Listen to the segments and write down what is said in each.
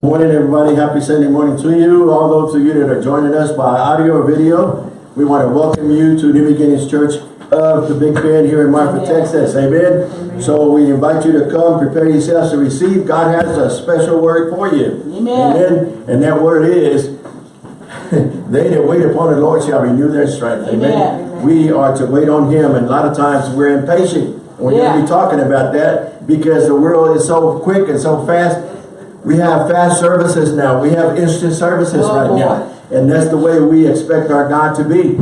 Morning, everybody. Happy Sunday morning to you. All those of you that are joining us by audio or video, we want to welcome you to New Beginnings Church of the Big Bend here in Marfa, Texas. Amen. So we invite you to come, prepare yourselves to receive. God has a special word for you. Amen. Amen. And that word is, they that wait upon the Lord shall renew their strength. Amen. Amen. We are to wait on Him, and a lot of times we're impatient. We're going to be talking about that because the world is so quick and so fast. We have fast services now. We have instant services Oh, right boy. now. And that's the way we expect our God to be.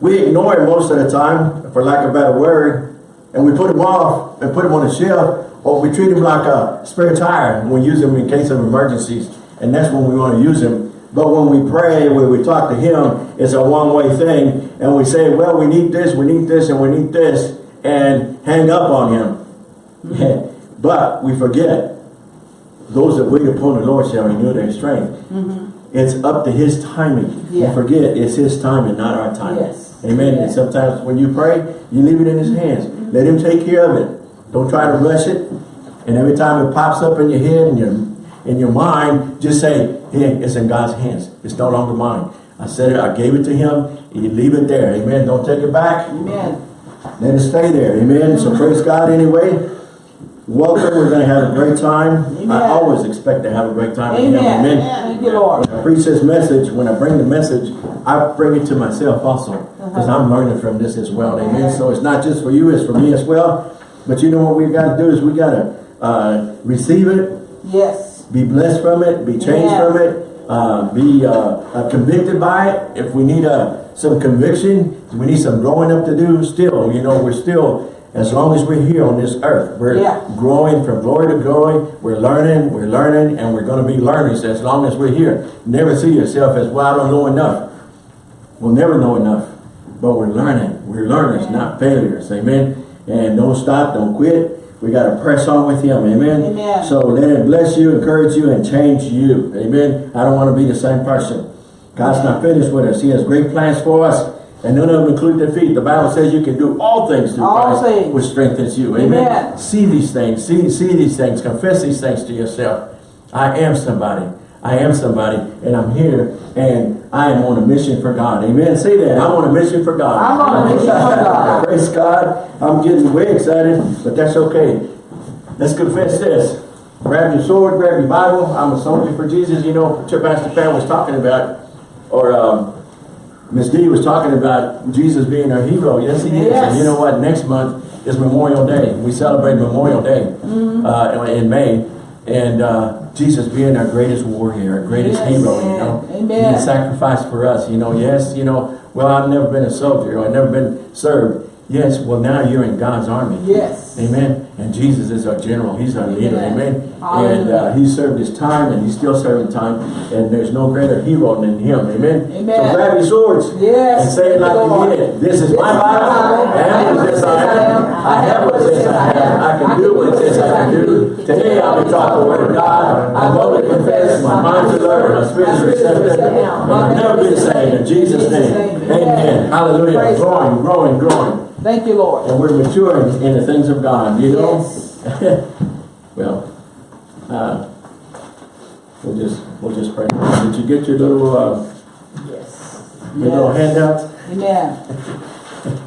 We ignore him most of the time, for lack of a better word, and we put him off and put him on the shelf, or we treat him like a spare tire we use him in case of emergencies. And that's when we want to use him. But when we pray, when we talk to him, it's a one-way thing. And we say, well, we need this, we need this, and we need this, and hang up on him. but we forget those that wait upon the Lord shall renew their strength. Mm-hmm. It's up to his timing. Yeah. Forget it's his timing, not our timing. Yes. Amen. And sometimes when you pray, you leave it in his hands. Mm-hmm. Let him take care of it. Don't try to rush it. And every time it pops up in your head and your in your mind, just say, hey, it's in God's hands. It's no longer mine. I said it, I gave it to him. You leave it there. Amen. Don't take it back. Amen. Let it stay there. Amen. So praise God anyway. Welcome. We're going to have a great time. Amen. I always expect to have a great time. Amen. Amen. Thank. When I preach this message, when I bring the message, I bring it to myself also. Because Uh-huh. I'm learning from this as well. Amen. So it's not just for you, it's for me as well. But you know what we've got to do is we got to uh, receive it, Yes. be blessed from it, be changed Yeah. from it, uh, be uh, uh, convicted by it. If we need uh, some conviction, we need some growing up to do still. You know, we're still, as long as we're here on this earth, we're Yeah. growing from glory to glory. We're learning, we're learning, and we're going to be learners as long as we're here. Never see yourself as, well, I don't know enough. We'll never know enough, but we're learning. We're learners, not failures. Amen. And don't stop, don't quit. We got to press on with him. Amen. Amen. So let it bless you, encourage you, and change you. Amen. I don't want to be the same person. God's not finished with us. He has great plans for us. And none of them include defeat. The Bible says you can do all things through All Christ, things. which strengthens you. Amen. Amen. See these things. See, see these things. Confess these things to yourself. I am somebody. I am somebody. And I'm here. And I am on a mission for God. Amen. Say that. I'm on a mission for God. I'm on a mission for God. Praise God. I'm getting way excited, but that's okay. Let's confess this. Grab your sword, grab your Bible. I'm a soldier for Jesus. You know, Pastor Pan was talking about, or um, Miss D was talking about Jesus being our hero. Yes, he is. Yes. And you know what? Next month is Memorial Day. We celebrate Memorial Day uh, in May. And uh, Jesus being our greatest warrior, our greatest Yes. hero, you know. Amen. He sacrificed for us, you know. Yes, you know, well, I've never been a soldier or I've never been served. Yes, well, now you're in God's army. Yes. Amen. And Jesus is our general. He's our leader. Amen. Amen. And uh, he served his time and he's still serving time. And there's no greater hero than him. Amen. Amen. So grab your swords. Yes. And say it like you mean it. This is my Bible. I am what it says I am. I have what it says I have. I can do what it says I can do. Today I'll be taught the word of God. I boldly confess. My mind's alert. My spirit's receptive. And I'll never be the same. In Jesus' name. Amen. Hallelujah. Growing, growing, growing Thank you, Lord. and we're maturing in the things of God, you know? Yes. well, uh, we'll just, we'll just pray. Did you get your little, uh, Yes. your little handouts? Amen.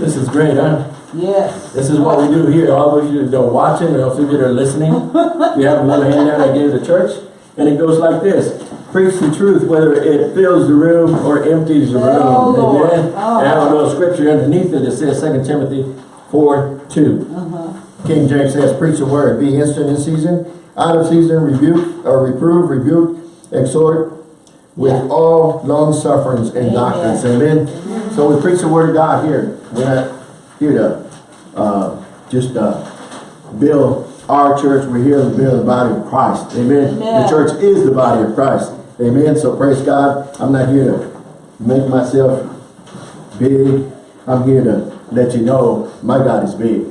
This is great, huh? Yes. This is what we do here. All of you that are watching, or those of you that are listening, we have a little handout I gave the church, and it goes like this. Preach the truth, whether it fills the room or empties the room. Oh, Lord. Amen. Oh. And I have a little scripture underneath it that says 2 Timothy 4, 2. Uh-huh. King James says, preach the word, be instant in season, out of season, rebuke, or reprove, rebuke, exhort, with Yeah. all long sufferings and Amen. doctrines. Amen. So we preach the word of God here. We're not here to uh, just uh, build our church. We're here to build the body of Christ. Amen. Amen. The church is the body of Christ. Amen. So praise God. I'm not here to make myself big. I'm here to let you know my God is big.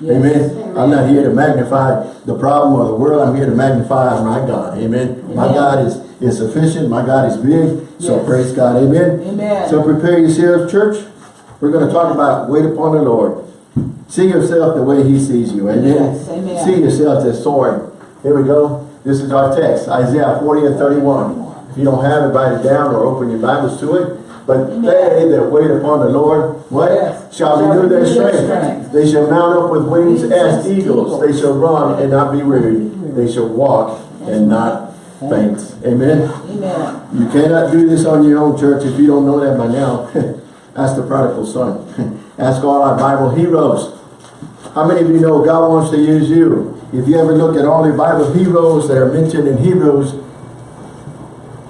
Yes. Amen. I'm not here to magnify the problem or the world. I'm here to magnify my God. Amen. My God is, is sufficient. My God is big. So Yes. praise God. Amen. Amen. So prepare yourselves, church. We're going to talk about wait upon the Lord. See yourself the way he sees you. Amen. Yes. Amen. See yourself as soaring. Here we go. This is our text, Isaiah 40 and 31. If you don't have it, write it down or open your Bibles to it. But they that wait upon the Lord, what? Yes. Shall renew their strength. They shall mount up with wings as eagles. They shall run and not be weary. They shall walk and not faint. Amen. Amen. You cannot do this on your own, church, if you don't know that by now. Ask the prodigal son. Ask all our Bible heroes. How many of you know God wants to use you? If you ever look at all the Bible heroes that are mentioned in Hebrews,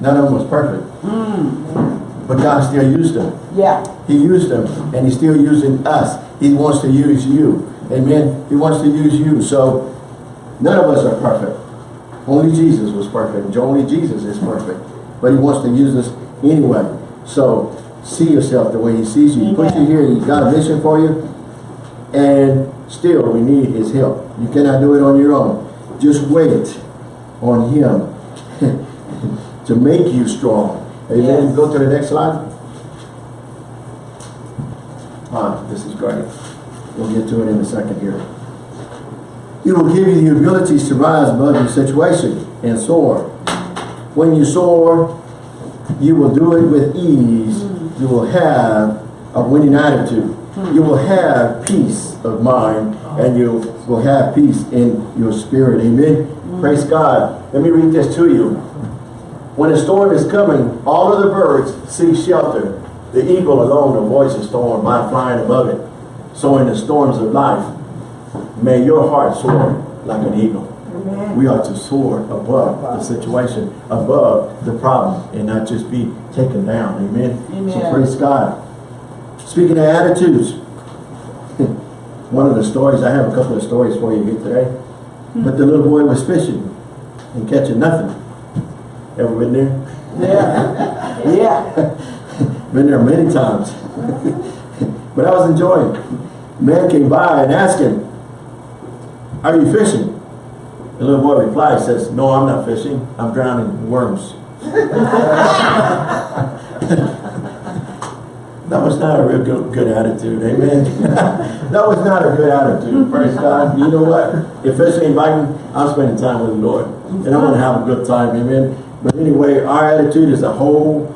none of them was perfect. Mm. But God still used them. Yeah. He used them, and He's still using us. He wants to use you. Amen. He wants to use you. So, none of us are perfect. Only Jesus was perfect. Only Jesus is perfect. But He wants to use us anyway. So, see yourself the way He sees you. He put you here. He's got a mission for you. And still, we need His help. You cannot do it on your own. Just wait on Him to make you strong. Amen. Yes. Go to the next slide. Ah, this is great. We'll get to it in a second here. He will give you the abilities to rise above your situation and soar. When you soar, you will do it with ease. You will have a winning attitude. You will have peace of mind and you will have peace in your spirit. Amen. Praise God. Let me read this to you. When a storm is coming, all of the birds seek shelter. The eagle alone avoids the storm by flying above it. So in the storms of life, may your heart soar like an eagle. Amen. We are to soar above the situation, above the problem, and not just be taken down. Amen. So Amen. praise God. Speaking of attitudes, one of the stories, I have a couple of stories for you here today. Hmm. But the little boy was fishing and catching nothing. Ever been there? Yeah. Yeah. Been there many times. but I was enjoying. Man came by and asked him, Are you fishing? The little boy replied, says, No, I'm not fishing. I'm drowning worms. That was not a real good, good attitude, amen. that was not a good attitude, praise God. You know what? If it's ain't biting, I'm spending time with the Lord. And I'm gonna have a good time, amen. But anyway, our attitude is a whole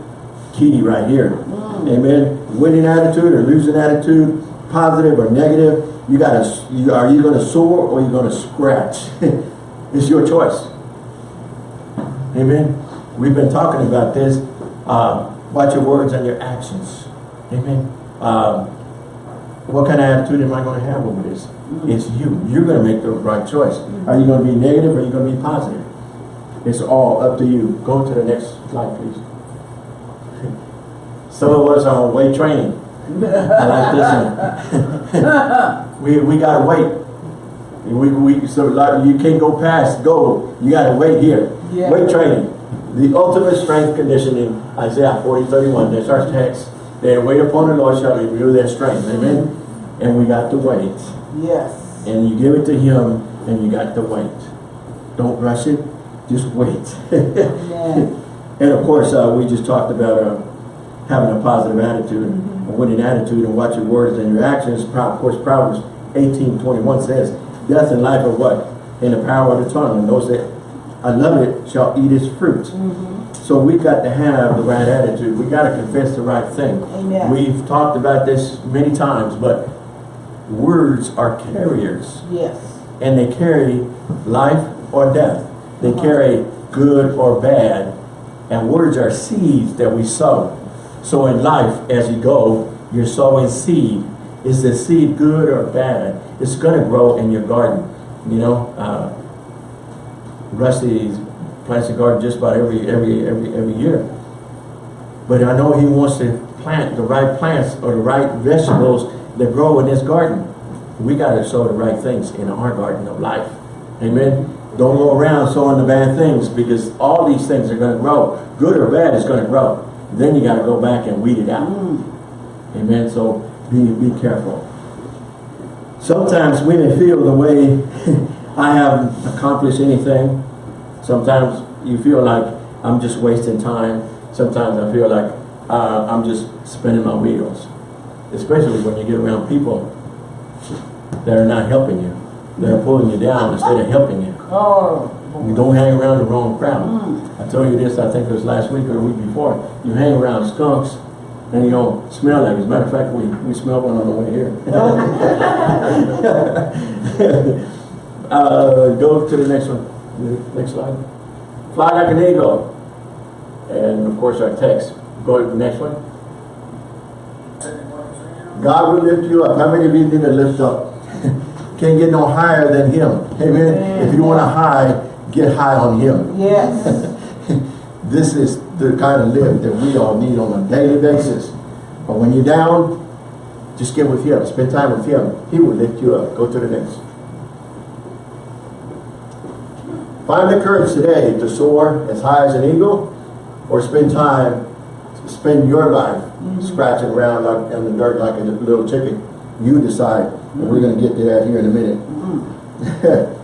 key right here. Amen. Winning attitude or losing attitude, positive or negative. You gotta, you, are you gonna soar or you gonna scratch? it's your choice. Amen. We've been talking about this. Uh, watch your words and your actions. Amen. Um, what kind of attitude am I going to have over this? It's you. You're going to make the right choice. Are you going to be negative or are you going to be positive? It's all up to you. Go to the next slide, please. Some of us are on weight training. I like this one. we we gotta wait. We, we so like you can't go past go. You gotta wait here. Yeah. Weight training. The ultimate strength conditioning, Isaiah 40, 31. That's our text. They wait upon the Lord shall renew their strength. Amen. And we got to wait. Yes. And you give it to him and you got to wait. Don't rush it. Just wait. And of course, uh, we just talked about uh, having a positive attitude, a winning attitude, and watch your words and your actions. Of course, Proverbs 18, 21 says, Death and life are what? In the power of the tongue. And those that I love it shall eat its fruit. So we got to have the right attitude. We got to confess the right thing. Amen. We've talked about this many times, but words are carriers Yes. and they carry life or death. They carry good or bad. And words are seeds that we sow. So in life, as you go, you're sowing seed. Is the seed good or bad? It's going to grow in your garden. You know, uh, Rusty plants a garden just about every every every every year. But I know he wants to plant the right plants or the right vegetables that grow in his garden. We got to sow the right things in our garden of life. Amen. Don't go around sowing the bad things because all these things are going to grow. Good or bad is going to grow. Then you got to go back and weed it out. Mm. Amen. So be be careful. Sometimes we may feel the way I haven't accomplished anything. Sometimes you feel like I'm just wasting time. Sometimes I feel like uh, I'm just spinning my wheels. Especially when you get around people that are not helping you. They're pulling you down instead of helping you. Oh, You don't hang around the wrong crowd. I told you this, I think it was last week or the week before. You hang around skunks and you don't smell like. it. As a matter of fact, we, we smelled one on the way here. uh, go to the next one. Next slide. Fly like an eagle. And of course our text. Go to the next one. God will lift you up. How many of you need to lift up? Can't get no higher than Him. Amen. If you want to high, get high on Him. Yes. This is the kind of lift that we all need on a daily basis. But when you're down, just get with Him. Spend time with Him. He will lift you up. Go to the next. Find the courage today to soar as high as an eagle or spend time, spend your life mm-hmm. scratching around like, in the dirt like a little chicken. You decide. And we're going to get to that here in a minute. Mm-hmm.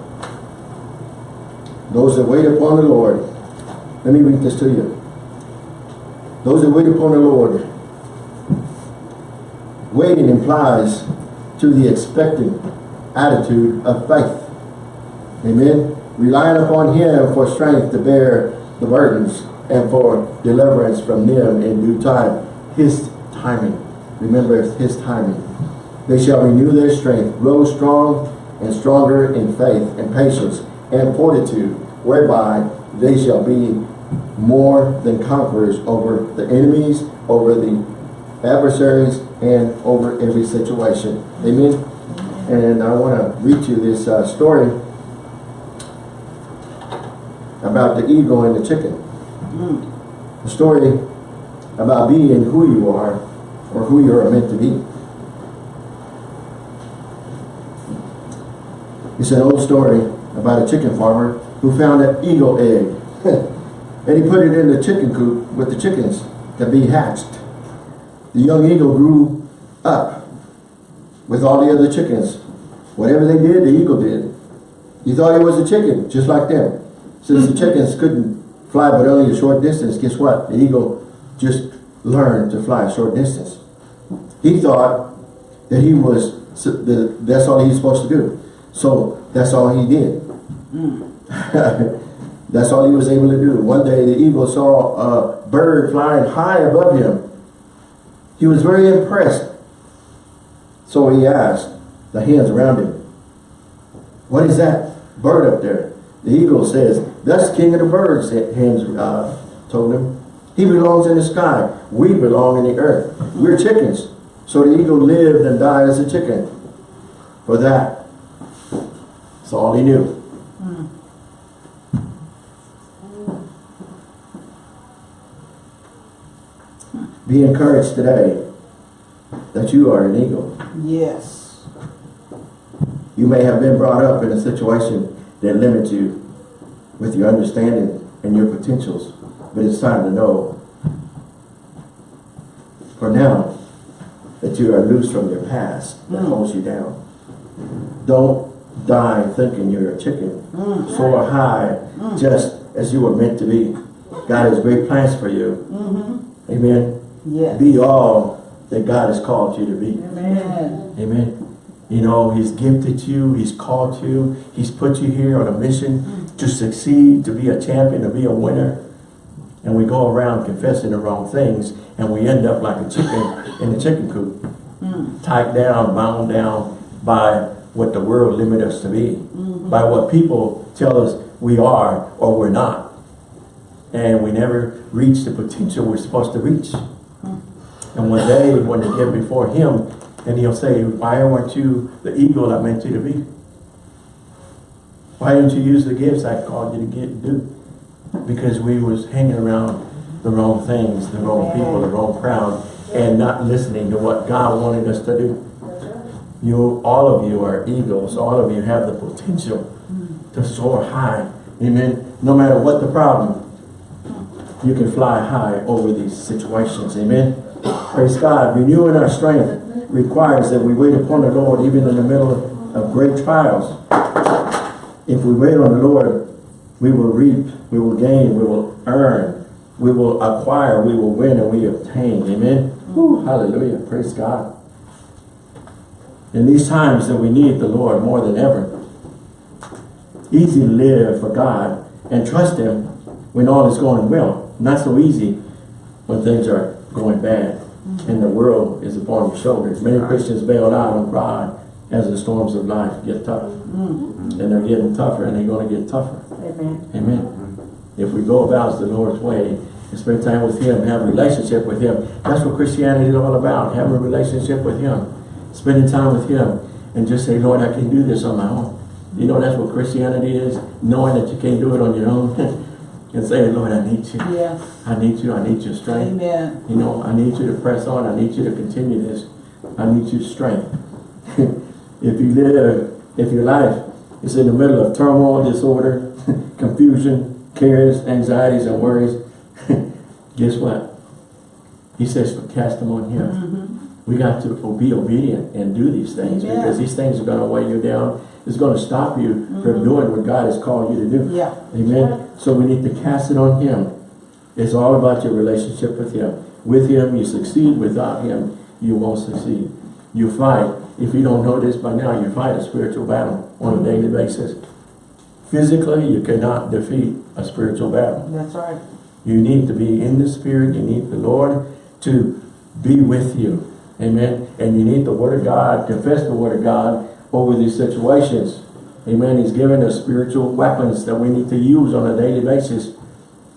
Those that wait upon the Lord. Let me read this to you. Those that wait upon the Lord. Waiting implies to the expectant attitude of faith. Amen. Relying upon Him for strength to bear the burdens and for deliverance from them in due time. His timing. Remember, His timing. They shall renew their strength, grow strong and stronger in faith and patience and fortitude, whereby they shall be more than conquerors over the enemies, over the adversaries, and over every situation. Amen. And I want to read you this uh, story about the eagle and the chicken. The story about being who you are or who you are meant to be. It's an old story about a chicken farmer who found an eagle egg. and he put it in the chicken coop with the chickens to be hatched. The young eagle grew up with all the other chickens. Whatever they did, the eagle did. He thought he was a chicken, just like them. Since the chickens couldn't fly but only a short distance, guess what? The eagle just learned to fly a short distance. He thought that he was, that that's all he was supposed to do. So that's all he did. that's all he was able to do. One day the eagle saw a bird flying high above him. He was very impressed. So he asked the hens around him, what is that bird up there? The eagle says, that's king of the birds, hens uh, told him. He belongs in the sky. We belong in the earth. We're chickens. So the eagle lived and died as a chicken. For that, that's all he knew. Be encouraged today that you are an eagle. Yes. You may have been brought up in a situation that limits you with your understanding and your potentials, but it's time to know for now that you are loose from your past that Mm. holds you down. Don't die thinking you're a chicken. Mm. Soar high just as you were meant to be. God has great plans for you. Mm-hmm. Amen. Yes. Be all that God has called you to be. Amen. Amen. You know, He's gifted you, He's called you, He's put you here on a mission to succeed, to be a champion, to be a winner. And we go around confessing the wrong things, and we end up like a chicken in a chicken coop, mm. tied down, bound down by what the world limit us to be, mm-hmm. by what people tell us we are or we're not. And we never reach the potential we're supposed to reach. Hmm. And one day, when they get before him, and he'll say, why weren't you the eagle I meant you to be? Why didn't you use the gifts I called you to get do? Because we was hanging around the wrong things, the wrong people, the wrong crowd, and not listening to what God wanted us to do. You, all of you are eagles. All of you have the potential to soar high. Amen. No matter what the problem, you can fly high over these situations. Amen. Praise God. Renewing our strength requires that we wait upon the Lord even in the middle of great trials. If we wait on the Lord, we will reap, we will gain, we will earn, we will acquire, we will win, and we obtain. Amen. Whew, hallelujah. Praise God. In these times that we need the Lord more than ever, easy to live for God and trust Him when all is going well. Not so easy when things are going bad and the world is upon your shoulders. Many Christians bail out and cry as the storms of life get tough. Mm-hmm. And they're getting tougher and they're going to get tougher. Amen. Amen. If we go about the Lord's way and spend time with Him, have a relationship with Him, that's what Christianity is all about. Having a relationship with Him, spending time with Him, and just say, Lord, I can do this on my own. You know, that's what Christianity is, knowing that you can't do it on your own, and saying, Lord, I need you. Yes. I need you. I need your strength. Amen. You know, I need you to press on. I need you to continue this. I need your strength. if you live, if your life is in the middle of turmoil, disorder, confusion, cares, anxieties, and worries, guess what? He says, cast them on him. Mm-hmm. We got to be obedient and do these things Amen. because these things are going to weigh you down. It's going to stop you from mm-hmm. doing what God has called you to do. Yeah. Amen. So we need to cast it on him. It's all about your relationship with him. With him, you succeed. Without him, you won't succeed. You fight. If you don't know this by now, you fight a spiritual battle on a daily basis. Physically, you cannot defeat a spiritual battle. That's right. You need to be in the spirit. You need the Lord to be with you. Amen. And you need the word of God, confess the word of God over these situations. Amen. He's given us spiritual weapons that we need to use on a daily basis.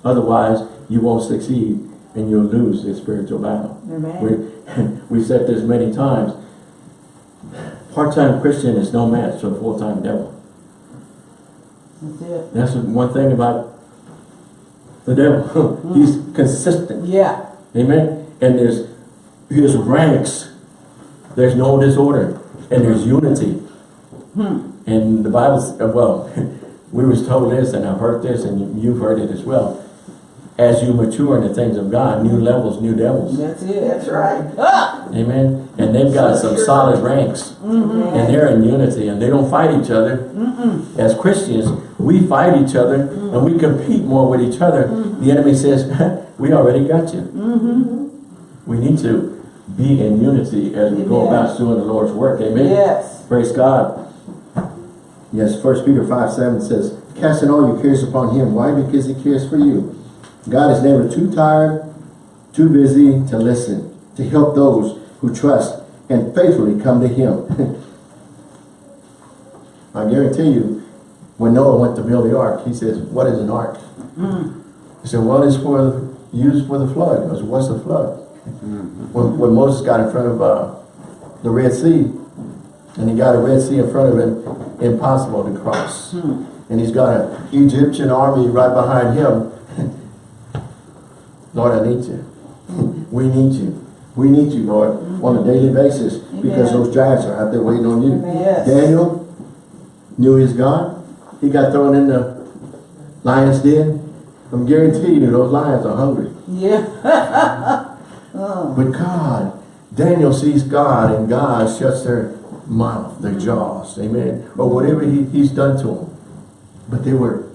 Otherwise, you won't succeed and you'll lose this spiritual battle. Amen. We, we've said this many times. Part-time Christian is no match to a full-time devil. That's it. That's one thing about the devil. He's consistent. Yeah. Amen. And there's his ranks. There's no disorder. And there's unity. Hmm. And the Bible, s- uh, well, we was told this and I've heard this and you've heard it as well. As you mature in the things of God, new levels, new devils. That's it. That's right. Ah! Amen. And they've got some solid ranks. Mm-hmm. And they're in unity and they don't fight each other. As Christians, we fight each other mm-hmm. and we compete more with each other. Mm-hmm. The enemy says, we already got you. We need to be in unity as we go about doing the Lord's work. Amen. Yes. Praise God. Yes, First Peter 5, 7 says, Casting all your cares upon him. Why? Because he cares for you. God is never too tired, too busy to listen, to help those who trust and faithfully come to him. I guarantee you, when Noah went to build the ark, he says, what is an ark? He said, well, it's for used for the flood. He goes, what's the flood? When, when Moses got in front of uh, the Red Sea, and he got a Red Sea in front of him, impossible to cross. And he's got an Egyptian army right behind him. Lord, I need you. we need you. We need you, Lord, on a daily basis because those giants are out there waiting on you. Yes. Daniel knew his God. He got thrown in the lion's den. I'm guaranteeing you, those lions are hungry. Yeah. Oh. But God, Daniel sees God and God shuts their mouth, their jaws, amen, or whatever he, he's done to them. But they were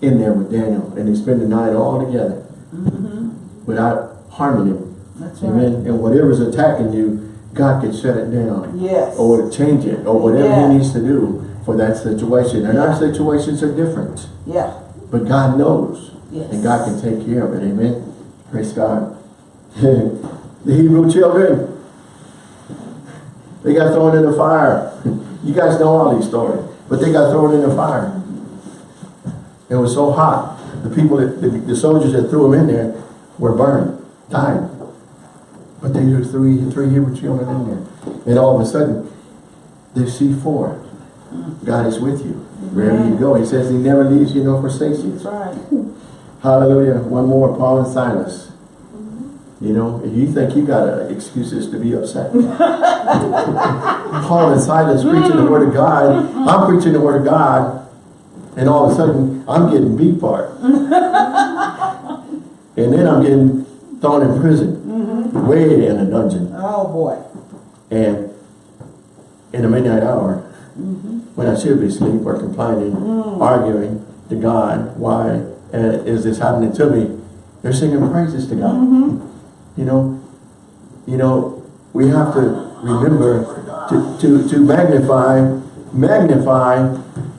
in there with Daniel and they spent the night all together mm-hmm. without harming him, That's right. amen. And whatever's attacking you, God can shut it down Yes. or change it or whatever Yeah. he needs to do for that situation. And our situations are different, Yeah. but God knows Yes. and God can take care of it, amen. Praise God. the Hebrew children, they got thrown in the fire. You guys know all these stories, but they got thrown in the fire. It was so hot. The people, that, the, the soldiers that threw them in there were burned, died. But they threw three, three Hebrew children in there. And all of a sudden, they see four. God is with you. Wherever you go, he says he never leaves you nor forsakes you. That's right. Hallelujah. One more, Paul and Silas. You know, if you think you got uh, excuses to be upset. Paul and Silas preaching the word of God. I'm preaching the word of God. And all of a sudden, I'm getting beat part. and then I'm getting thrown in prison. Way in a dungeon. Oh boy. And in the midnight hour, mm-hmm. when I should be asleep or complaining, mm. arguing to God, why uh, is this happening to me? They're singing praises to God. Mm-hmm. You know, you know, we have to remember to, to, to magnify magnify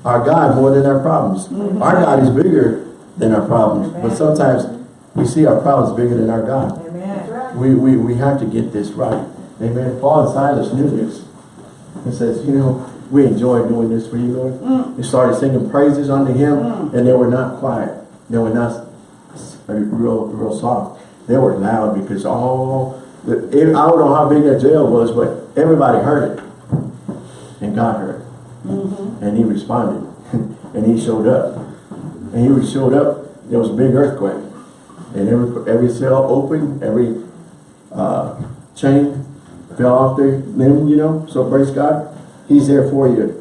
our God more than our problems. Mm-hmm. Our God is bigger than our problems. But sometimes we see our problems bigger than our God. We, we, we have to get this right. Amen. Paul and Silas knew this. He says, you know, we enjoy doing this for you, Lord. Mm. They started singing praises unto him, mm. and they were not quiet. They were not uh, real, real soft. They were loud because all, the, I don't know how big that jail was, but everybody heard it. And God heard it. Mm-hmm. And he responded. and he showed up. And he showed up, there was a big earthquake. And every, every cell opened, every uh, chain fell off their limb, you know. So praise God. He's there for you.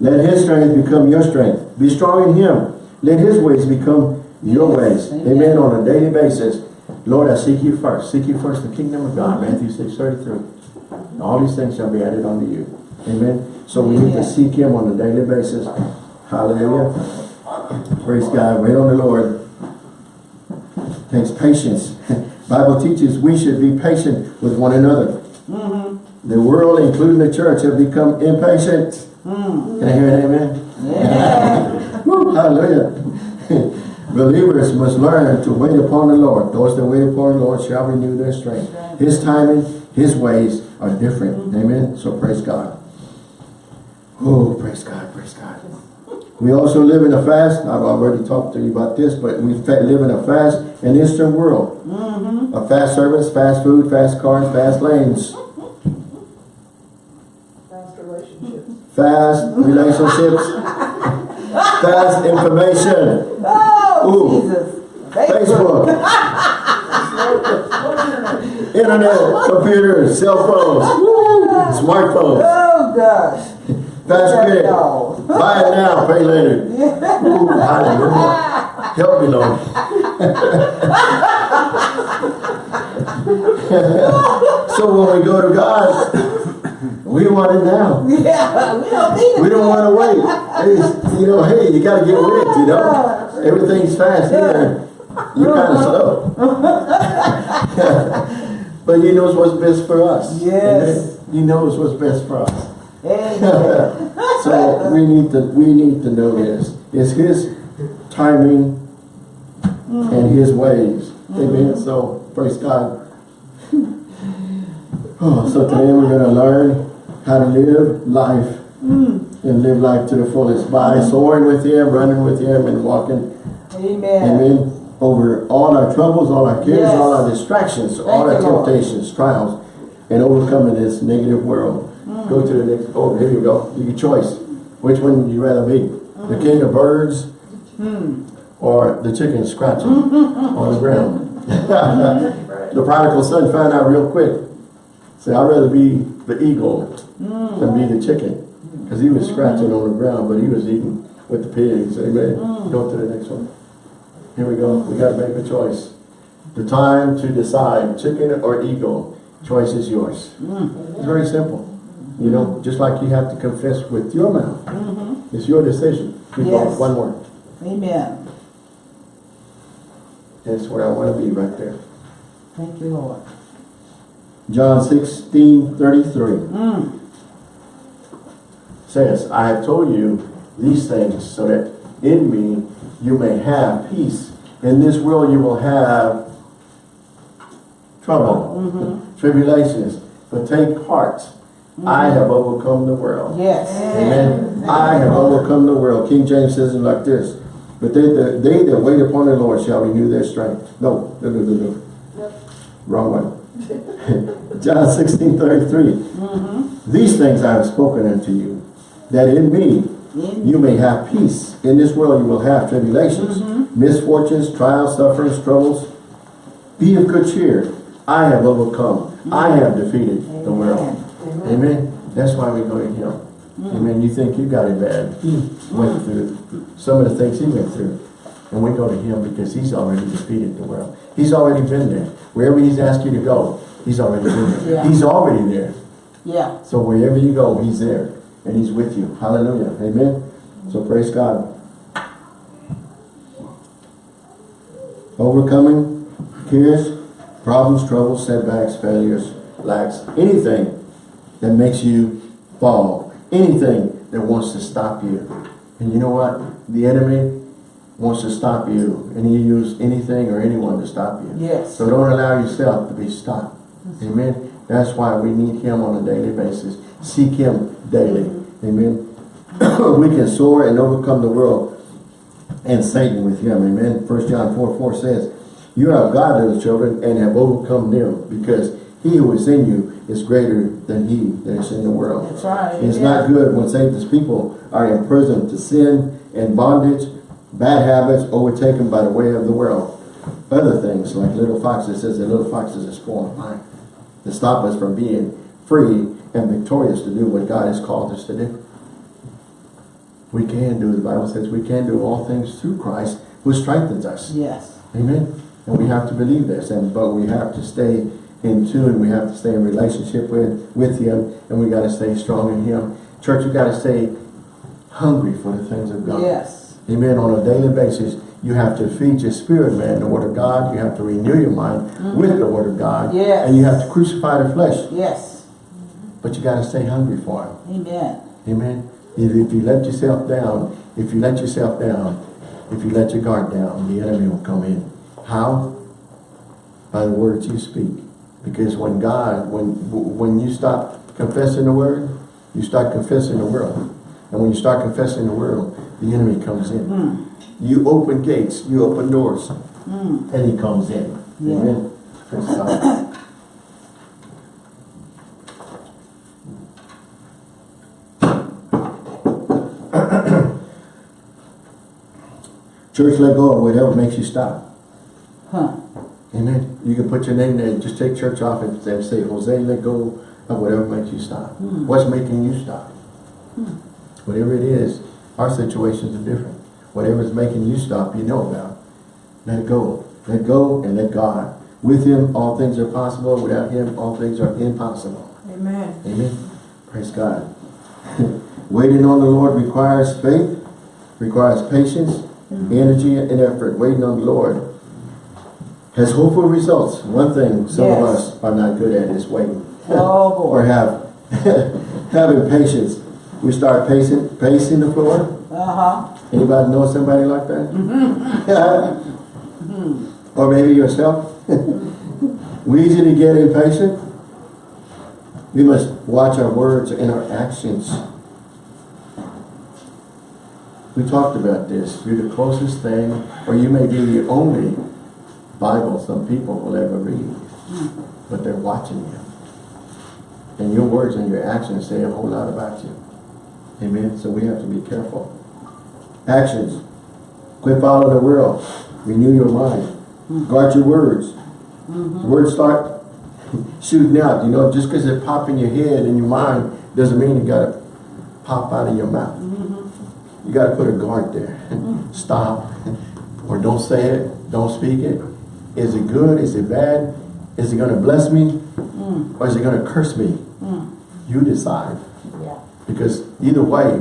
Let his strength become your strength. Be strong in him. Let his ways become your ways. Amen. Amen. On a daily basis. Lord, I seek you first. Seek you first the kingdom of God. Matthew 6, 33. All these things shall be added unto you. Amen. So we need to seek him on a daily basis. Hallelujah. Praise God. Wait on the Lord. Takes patience. Bible teaches we should be patient with one another. Mm-hmm. The world, including the church, have become impatient. Mm. Can I hear an amen? Yeah. Woo, hallelujah. Believers must learn to wait upon the Lord. Those that wait upon the Lord shall renew their strength. His timing, His ways are different. Mm-hmm. Amen. So praise God. Oh, praise God, praise God. We also live in a fast. I've already talked to you about this, but we live in a fast and instant world. Mm-hmm. A fast service, fast food, fast cars, fast lanes, Fast relationships. fast relationships, fast information. Oh, Ooh. Jesus. Facebook, internet, computers, cell phones, smartphones, Oh, gosh. Fast credit. No. Buy it now, pay later. Ooh, hallelujah. Help me, Lord. so when we go to God, we want it now. Yeah, we don't need We don't want to wait. Hey, you know, hey, you got to get with it, you know. Everything's fast here. You're kind of uh-huh. slow. but he knows what's best for us. Yes. Amen? He knows what's best for us. So we need to we need to know this. It's his timing and his ways. Amen. Mm-hmm. So praise God. Oh, so today we're going to learn how to live life mm. and live life to the fullest by mm-hmm. soaring with him, running with him, and walking Amen. Amen. Over all our troubles, all our cares, Yes. all our distractions, all our Thank you, Lord. temptations, trials, and overcoming this negative world. Go to the next, oh, here you go. You can choice. Which one would you rather be? Mm. The king of birds or the chicken scratching on the ground? the prodigal son found out real quick. Say, I'd rather be the eagle Mm. than be the chicken. Because he was scratching on the ground, but he was eating with the pigs. Amen. Mm. Go to the next one. Here we go. We got to make a choice. The time to decide, chicken or eagle, choice is yours. Mm. It's very simple. You know, just like you have to confess with your mouth. It's your decision. Mm-hmm. Yes. one more. Amen. That's where I want to be right there. Thank you, Lord. John 16, 33 Mm. says, I have told you these things so that in me you may have peace. In this world you will have trouble, tribulations, but take heart. I have overcome the world. Yes. Amen. I have overcome the world. King James says it like this. But they, that they that wait upon the Lord shall renew their strength. No, no, no, no, no. Wrong one. John 16, 33. Mm-hmm. These things I have spoken unto you, that in me you may have peace. In this world you will have tribulations, mm-hmm. misfortunes, trials, sufferings, troubles. Be of good cheer. I have overcome. I mm-hmm. have defeated the world. Amen. That's why we go to him. Mm. Amen. You think you got it bad. He went through some of the things he went through. And we go to him because he's already defeated the world. He's already been there. Wherever he's asked you to go, he's already been there. Yeah. He's already there. Yeah. So wherever you go, he's there. And he's with you. Hallelujah. Amen. So praise God. Overcoming cares, problems, troubles, setbacks, failures, lacks, anything that makes you fall, anything that wants to stop you. And you know what? The enemy wants to stop you. And he use anything or anyone to stop you. Yes. So don't allow yourself to be stopped. Amen. That's why we need him on a daily basis. Seek him daily. Amen. we can soar and overcome the world and Satan with him. Amen. First John 4, 4 says, You are of God, little children, and have overcome them, because he who is in you is greater than he that is in the world. That's right. It's yeah. not good when Satan's people are in prison to sin and bondage, bad habits, overtaken by the way of the world. Other things, like little foxes, says the little foxes are spoiling mind to stop us from being free and victorious to do what God has called us to do. We can do, the Bible says we can do all things through Christ who strengthens us. Yes. Amen. And we have to believe this, and but we have to stay in tune. We have to stay in relationship with with Him, and we got to stay strong in Him. Church, you got to stay hungry for the things of God. Yes. Amen. On a daily basis, you have to feed your spirit, man, the Word of God. You have to renew your mind mm-hmm. with the Word of God. Yes. And you have to crucify the flesh, Yes. but you got to stay hungry for Him. Amen. Amen. If, if you let yourself down, if you let yourself down, if you let your guard down, the enemy will come in. How? By the words you speak. Because when God, when when you stop confessing the word, you start confessing the world. And when you start confessing the world, the enemy comes in. Mm. You open gates, you open doors, Mm. and he comes in. Yeah. Amen. Church, let go of whatever makes you stop. Amen. You can put your name there. Just take church off and say, Jose, let go of whatever makes you stop. Hmm. What's making you stop? Whatever it is, our situations are different. Whatever is making you stop, you know about. Let go. Let go and let God. With Him, all things are possible. Without Him, all things are impossible. Amen. Amen. Praise God. Waiting on the Lord requires faith, requires patience, energy, and effort. Waiting on the Lord has hopeful results. One thing some of us are not good at is waiting. Oh or have having patience. We start pacing, pacing the floor. Uh-huh. Anybody know somebody like that? or maybe yourself. we easy to get impatient. We must watch our words and our actions. We talked about this. You're the closest thing, or you may be the only Bible some people will ever read. But they're watching you. And your words and your actions say a whole lot about you. Amen. So we have to be careful. Actions. Quit following the world. Renew your mind. Guard your words. Mm-hmm. Words start shooting out. You know, just because it pop in your head and your mind doesn't mean you got to pop out of your mouth. Mm-hmm. You got to put a guard there. Stop. Or don't say it. Don't speak it. Is it good? Is it bad? Is it going to bless me? Mm. Or is it going to curse me? Mm. You decide. Yeah. Because either way,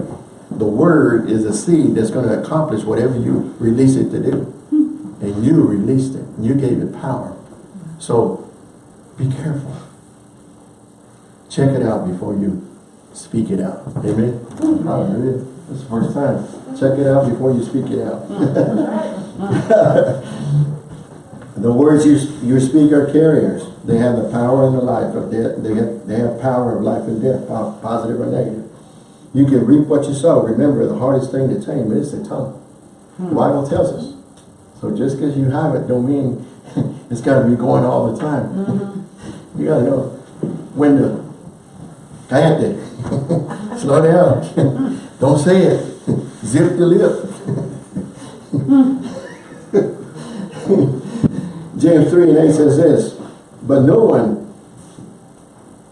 the word is a seed that's going to accomplish whatever you release it to do. Hmm. And you released it. You gave it power. So be careful. Check it out before you speak it out. Amen. Mm-hmm. Hallelujah. That's the first time. Check it out before you speak it out. Mm. the words you, you speak are carriers. They have the power and the life of death. They have, they have power of life and death, positive or negative. You can reap what you sow. Remember, the hardest thing to tame is the tongue. The hmm. Bible tells us. So just because you have it don't mean it's got to be going all the time. Mm-hmm. You got to know when to cállate. Slow down. don't say it. Zip the lip. Hmm. James 3 and 8 says this, But no one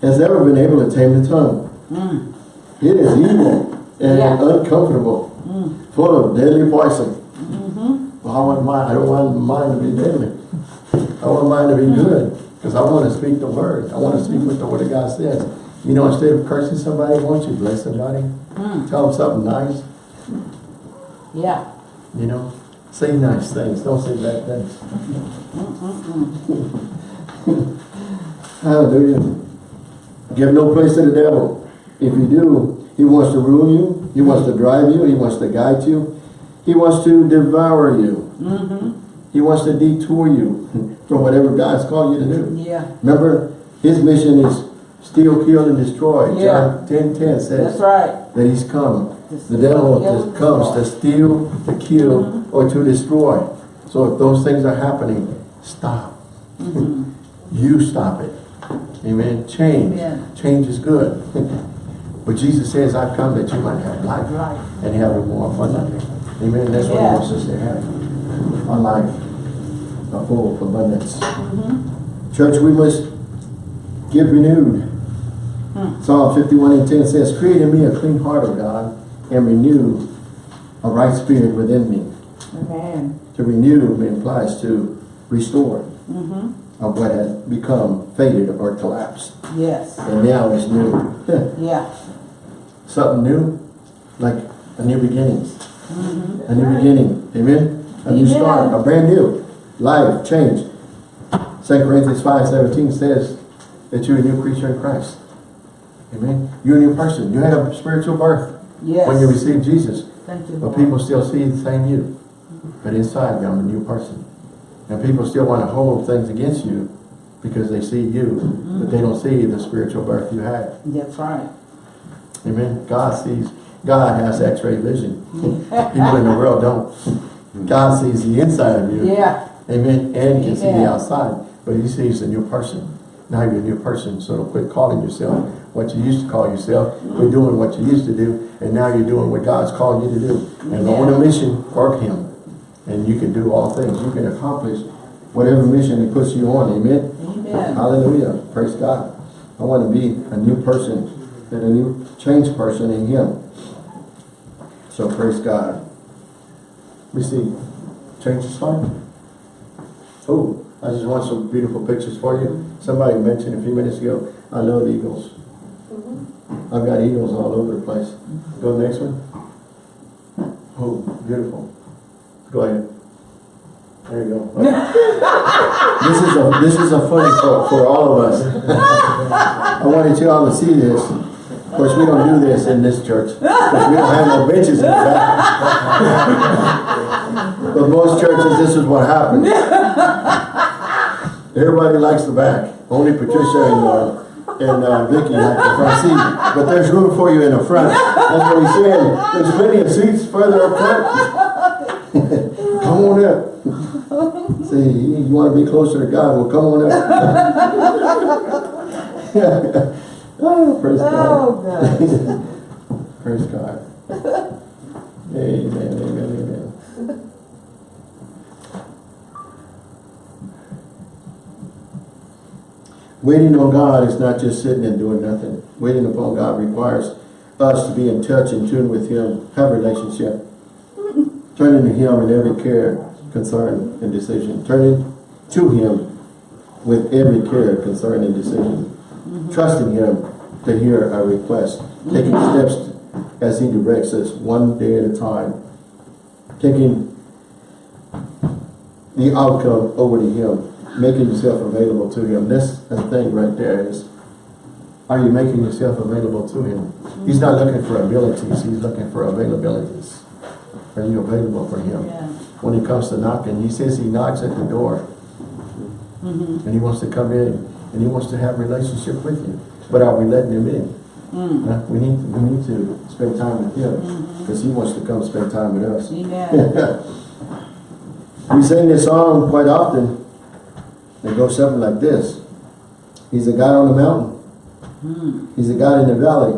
has ever been able to tame the tongue. Mm. It is evil and Yeah. uncomfortable, Mm. full of deadly poison. Mm-hmm. Well, I want mine, I don't want mine to be deadly. I want mine to be good, because I want to speak the word. I want to speak what the word of God says. You know, instead of cursing somebody, why don't you bless somebody? Mm. Tell them something nice, Yeah. you know? Say nice things, don't say bad things. Hallelujah. Give no place to the devil. If you do, he wants to ruin you, He wants to drive you. He wants to guide you. He wants to devour you. Mm-hmm. He wants to detour you from whatever God's called you to do. Yeah. Remember, his mission is steal, kill, and destroy. Yeah. John 10, 10 says That's right. that he's come. The devil just comes to steal, to kill, or to destroy. So if those things are happening, stop. Mm-hmm. You stop it. Amen. Change. Amen. Change is good. but Jesus says, I've come that you might have life Right. and have it more abundantly. Amen. That's what he Yeah. wants us to have. A life, a full abundance. Mm-hmm. Church, we must get renewed. Hmm. Psalm 51 and 10 says, Create in me a clean heart, O God, and renew a right spirit within me. Amen. To renew implies to restore Mm-hmm. of what has become faded or collapsed. Yes. And now it's new. Yeah. Something new, like a new beginning. Mm-hmm. A new beginning. Amen? A new Amen. start, a brand new life, change. 2 Corinthians 5 17 says that you're a new creature in Christ. Amen? You're a new person. You had a spiritual birth Yes. when you receive Jesus. Thank you. But people still see the same you. But inside, I'm a new person. And people still want to hold things against you because they see you, but they don't see the spiritual birth you had. That's right. Amen. God sees, God has x-ray vision. People in the world don't. God sees the inside of you. Yeah. Amen. And can see the outside. But he sees a new person. Now you're a new person, so don't quit calling yourself what you used to call yourself. Quit doing what you used to do, and now you're doing what God's called you to do. And on a mission for him. And you can do all things. You can accomplish whatever mission he puts you on. Amen. Amen. Hallelujah. Praise God. I want to be a new person and a new changed person in him. So praise God. We see change is fine. Oh, I just want some beautiful pictures for you. Somebody mentioned a few minutes ago, I love eagles. I've got eagles all over the place. Go next one. Oh, beautiful. Go ahead. There you go. This is a this is a funny for, for all of us. I wanted you all to see this. Of course, we don't do this in this church because we don't have no benches in the back. but most churches, this is what happens. Everybody likes the back. Only Patricia and uh, and uh, Vicky like the front seat. But there's room for you in the front. That's what he's saying. There's plenty of seats further up front. come on up. See, you want to be closer to God? Well, come on up. oh, praise God. Oh, God. Praise God. Amen, amen, amen. Waiting on God is not just sitting and doing nothing. Waiting upon God requires us to be in touch and tune with Him, have a relationship. Turning to Him in every care, concern, and decision. Turning to Him with every care, concern, and decision. Trusting Him to hear our request. Taking steps as He directs us one day at a time. Taking the outcome over to Him. Making yourself available to Him. That's the thing right there is, are you making yourself available to Him? He's not looking for abilities, He's looking for availabilities. Are you available for Him? Yeah. When He comes to knocking, He says He knocks at the door. Mm-hmm. And He wants to come in and He wants to have a relationship with you. But are we letting Him in? Mm. We need, we need to spend time with Him because He wants to come spend time with us. Amen. we sing this song quite often. It goes something like this. He's a God on the mountain. Mm. He's a God in the valley.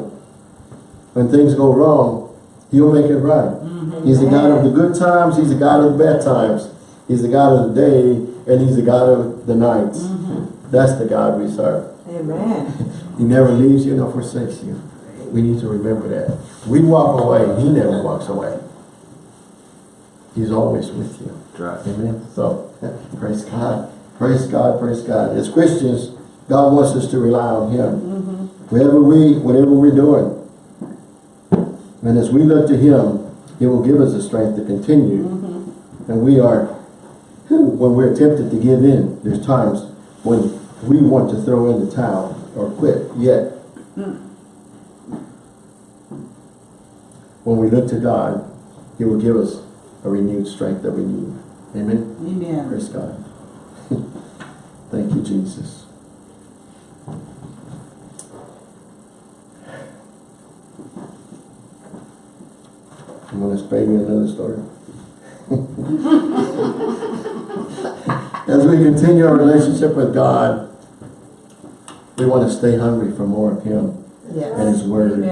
When things go wrong, He'll make it right. He's the God of the good times. He's the God of the bad times. He's the God of the day, and He's the God of the nights. That's the God we serve. Amen. He never leaves you nor forsakes you. We need to remember that. We walk away, He never walks away. He's always with you. Right. Amen. So, praise God. Praise God, praise God. As Christians, God wants us to rely on Him. Mm-hmm. Wherever we, whatever we're doing. And as we look to Him, He will give us the strength to continue. Mm-hmm. And we are, when we're tempted to give in, there's times when we want to throw in the towel or quit. Yet, mm. when we look to God, He will give us a renewed strength that we need. Amen. Amen. Praise God. Thank you, Jesus. You want to spare me another story? As we continue our relationship with God, we want to stay hungry for more of Him and His Word.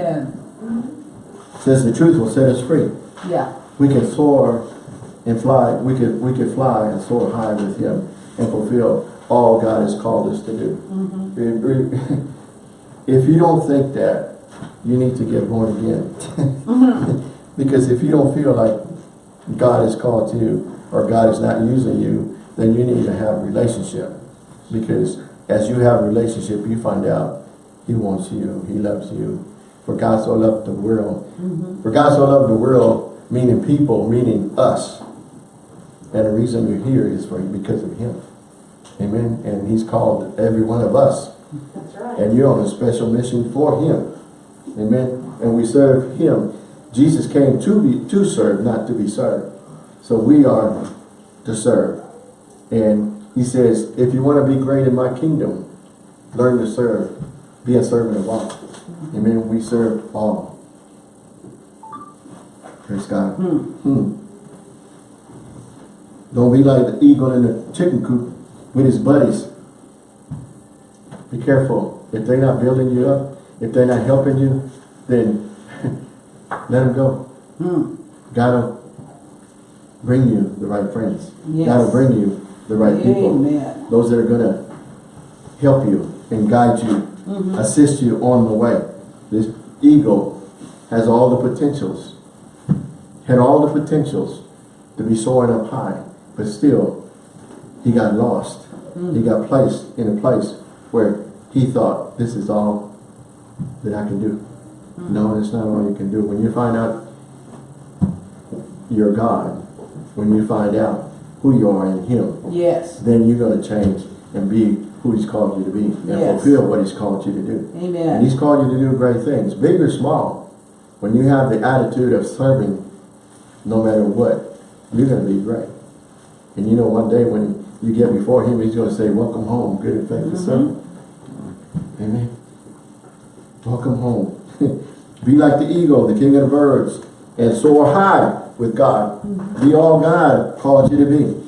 Says the truth will set us free. Yeah. We can soar and fly. We could we could fly and soar high with Him and fulfill all God has called us to do. Mm-hmm. It- it- If you don't think that, you need to get born again. Mm-hmm. because if you don't feel like God has called to you or God is not using you, then you need to have a relationship. Because as you have a relationship, you find out He wants you. He loves you. For God so loved the world. Mm-hmm. For God so loved the world, meaning people, meaning us. And the reason you're here is for because of Him. Amen. And He's called every one of us. That's right. And you're on a special mission for Him. Amen. And we serve Him. Jesus came to be to serve, not to be served. So we are to serve. And He says, if you want to be great in my kingdom, learn to serve. Be a servant of all. Amen. We serve all. Praise God. Hmm. Hmm. Don't be like the eagle in the chicken coop with his buddies. Be careful. If they're not building you up, if they're not helping you, then let them go. Hmm. Gotta bring you the right friends. Yes. Gotta bring you the right people. Those that are gonna help you and guide you, Mm-hmm. assist you on the way. This eagle has all the potentials, had all the potentials to be soaring up high, but still, he got lost. Mm. He got placed in a place where he thought, this is all that I can do. Mm. No, it's not all you can do. When you find out you're God, when you find out who you are in him, Yes. then you're going to change and be who he's called you to be and Yes. fulfill what he's called you to do. Amen. And he's called you to do great things, big or small. When you have the attitude of serving, no matter what, you're going to be great. And you know, one day when you get before him, he's going to say, welcome home, good and faithful Mhm. servant. Amen. Welcome home. be like the eagle, the king of the birds, and soar high with God. Be all God called you to be.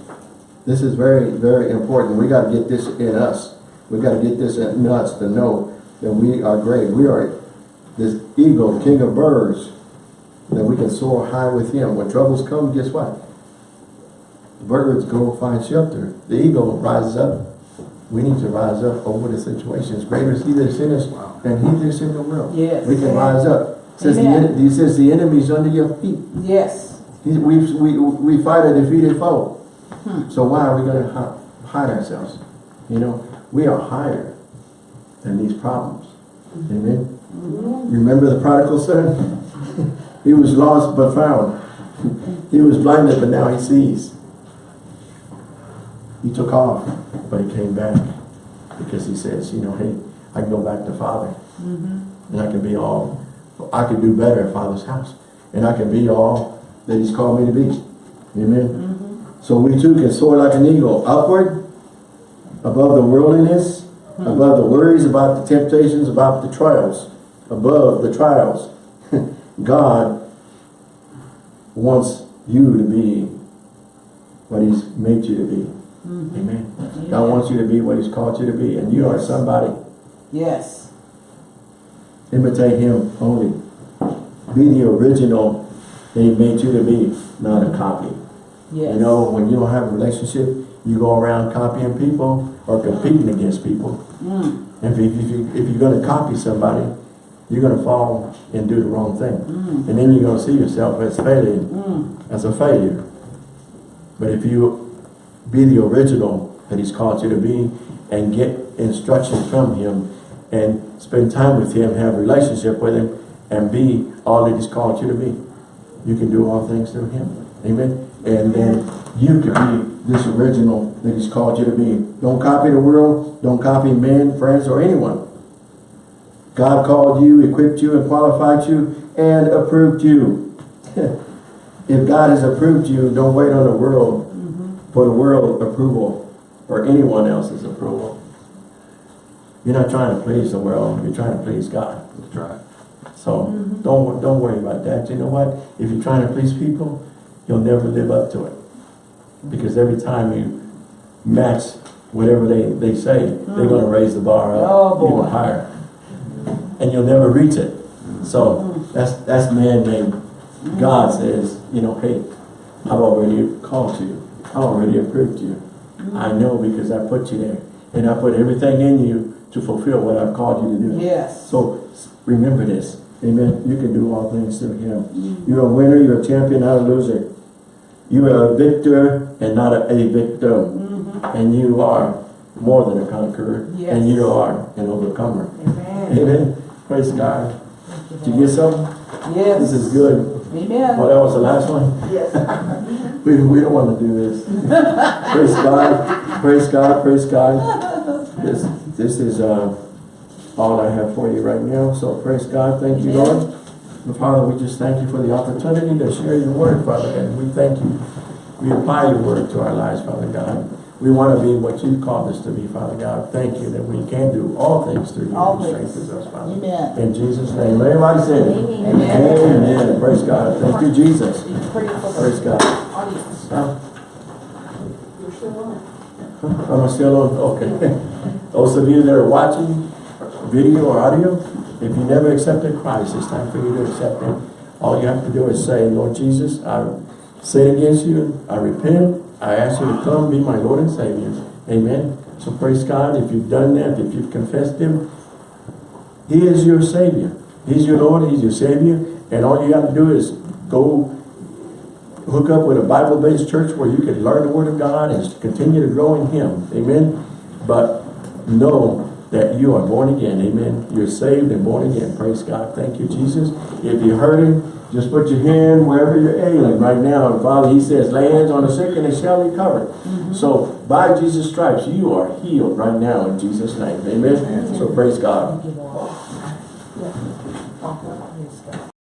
This is very, very important. We got to get this in us. We got to get this in us to know that we are great. We are this eagle, king of birds, that we can soar high with him. When troubles come, guess what? The birds go find shelter. The eagle rises up. We need to rise up over the situations. Greater is he that's in us than he that's in the world. Yes. We can rise up. Says the, Amen. he says the enemy's under your feet. Yes. He, we, we, we fight a defeated foe. Hmm. So why are we going to hide ourselves? You know, we are higher than these problems. Amen. You remember the prodigal son? he was lost but found. he was blinded but now he sees. He took off, but he came back because he says, you know, hey, I can go back to Father. Mm-hmm. And I can be all, I can do better at Father's house. And I can be all that He's called me to be. Amen. Mm-hmm. So we too can soar like an eagle, upward, above the worldliness, mm-hmm. above the worries about the temptations, about the trials, above the trials. God wants you to be what He's made you to be. Amen. God wants you to be what He's called you to be. And you are somebody. Yes. Imitate him only. Be the original that he made you to be, not a copy. Yes. You know, when you don't have a relationship, you go around copying people or competing against people. Mm. If, you, if, you, if you're going to copy somebody, you're going to fall and do the wrong thing. Mm. And then you're going to see yourself as failing, Mm. as a failure. But if you be the original that he's called you to be and get instruction from him and spend time with him, have relationship with him, and be all that he's called you to be. You can do all things through him. Amen. And then you can be this original that he's called you to be. Don't copy the world. Don't copy men, friends, or anyone. God called you, equipped you, and qualified you, and approved you. if God has approved you, don't wait on the world for the world approval or anyone else's approval. You're not trying to please the world, you're trying to please God. That's right. So mm-hmm. don't, don't worry about that. You know what? If you're trying to please people, you'll never live up to it. Because every time you match whatever they, they say, they're gonna mm-hmm. raise the bar Oh, up boy. even higher. And you'll never reach it. So mm-hmm. that's, that's man-made. God says, you know, hey, I've already called you. I already approved you. I know because I put you there. And I put everything in you to fulfill what I've called you to do. Yes. So remember this, amen. You can do all things through him. Mm-hmm. You're a winner, you're a champion, not a loser. You are a victor and not a, a victim. Mm-hmm. And you are more than a conqueror. Yes. And you are an overcomer. Amen. Amen. Praise God. Did you get something? Yes. This is good. Amen. Oh, that was the last one? Yes. We, we don't want to do this. praise God, praise God, praise God. This, this is, uh, all I have for you right now, so praise God, thank you, Lord. And Father, we just thank you for the opportunity to share your word, Father, and we thank you. We apply your word to our lives, Father God. We want to be what you called us to be, Father God. Thank you that we can do all things through you All who strengthens us, Father. Amen. In Jesus' name, everybody say it. Amen. Amen. Praise God. Thank you, Jesus. Praise God. audience. Huh? You're still on. Still? Okay. Those of you that are watching, video or audio, if you never accepted Christ, it's time for you to accept Him. All you have to do is say, Lord Jesus, I sin against you, I repent, I ask you to come be my Lord and Savior. Amen. So praise God, if you've done that, if you've confessed Him, He is your Savior. He's your Lord, He's your Savior, and all you have to do is go hook up with a Bible-based church where you can learn the Word of God and continue to grow in Him. Amen. But know that you are born again. Amen. You're saved and born again. Praise God. Thank you, Jesus. If you're hurting, just put your hand wherever you're ailing right now. And Father, He says, lay hands on the sick and they shall recover. So by Jesus' stripes, you are healed right now in Jesus' name. Amen. So praise God.